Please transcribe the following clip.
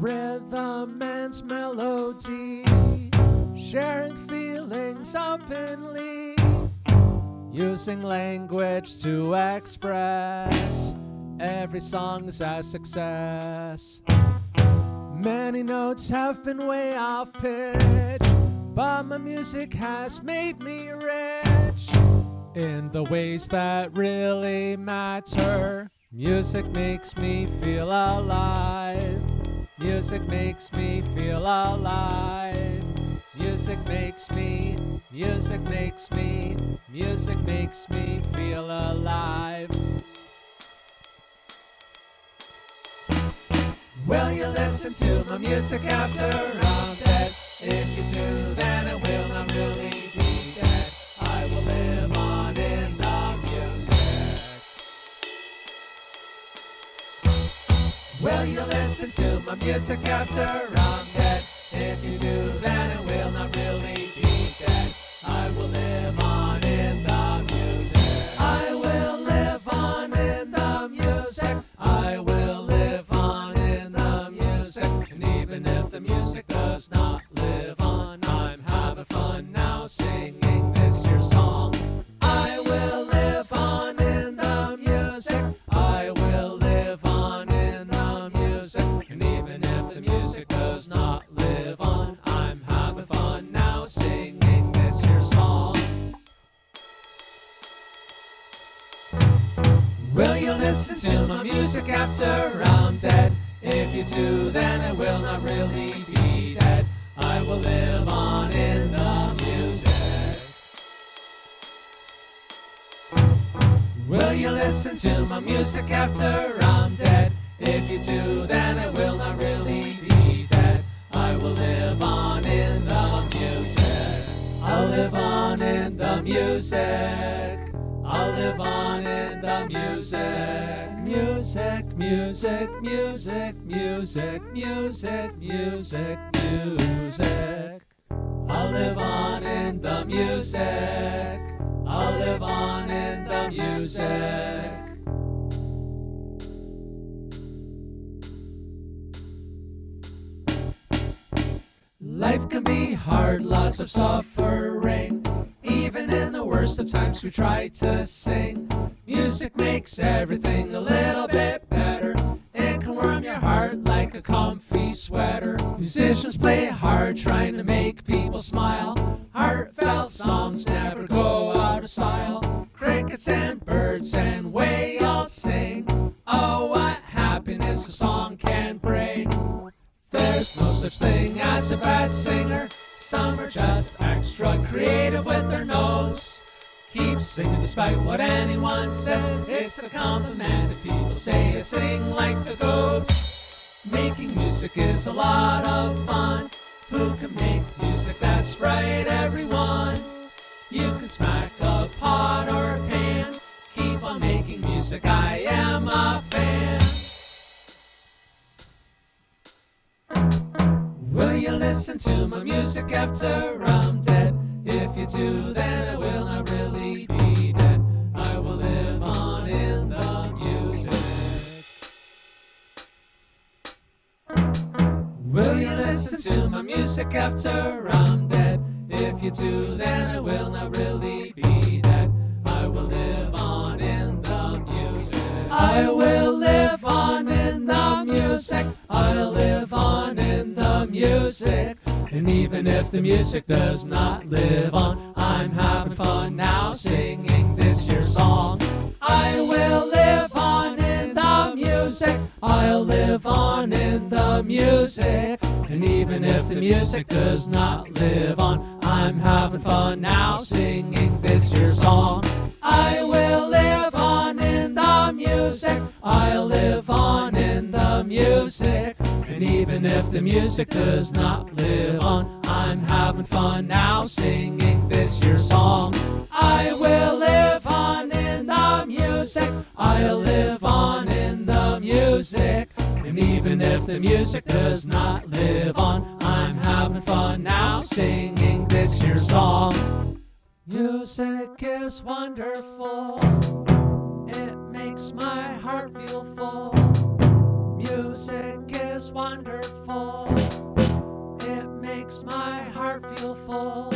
rhythm and melody, sharing feelings openly, using language to express. Every song is a success. Many notes have been way off pitch, but my music has made me rich in the ways that really matter. Music makes me feel alive. Music makes me feel alive. Music makes me, music makes me, music makes me feel alive. Will you listen to my music after I'm? If you do, then I will not really Will you listen to my music after I'm dead? If you do, then it will not really be dead. I will live on in the music. I will live on in the music. I will live on in the music. And even if the music does not live on, Listen to my music after I'm dead? If you do, then I will not really be dead. I will live on in the music. Will you listen to my music after I'm dead? If you do, then I will not really be dead. I will live on in the music. I'll live on in the music. I'll live on in the music. Music, music, music, music, music, music, music. I'll live on in the music. I'll live on in the music. Life can be hard, lots of suffering. Worst of times, we try to sing. Music makes everything a little bit better. It can warm your heart like a comfy sweater. Musicians play hard, trying to make people smile. Heartfelt songs never go out of style. Crickets and birds and we all sing. Oh, what happiness a song can bring. There's no such thing as a bad singer. Some are just extra creative with their notes. Singing despite what anyone says. It's a compliment if people say I sing like the goats. Making music is a lot of fun. Who can make music that's right, everyone? You can smack a pot or a pan. Keep on making music, I am a fan. Will you listen to my music after I'm dead? If you do, then I will not really be dead. I will live on in the music. Will you listen to my music after I'm dead? If you do, then I will not really be dead. I will live on in the music. I will live on in the music. Even if the music does not live on, I'm having fun now singing this your song. I will live on in the music. I'll live on in the music. And even if the music does not live on, I'm having fun now singing this your song. I will live on in the music. I'll live on. And even if the music does not live on, I'm having fun now singing this your song. I will live on in the music. I'll live on in the music. And even if the music does not live on, I'm having fun now singing this your song. Music is wonderful. It makes my heart feel full. Music is wonderful. It makes my heart feel full.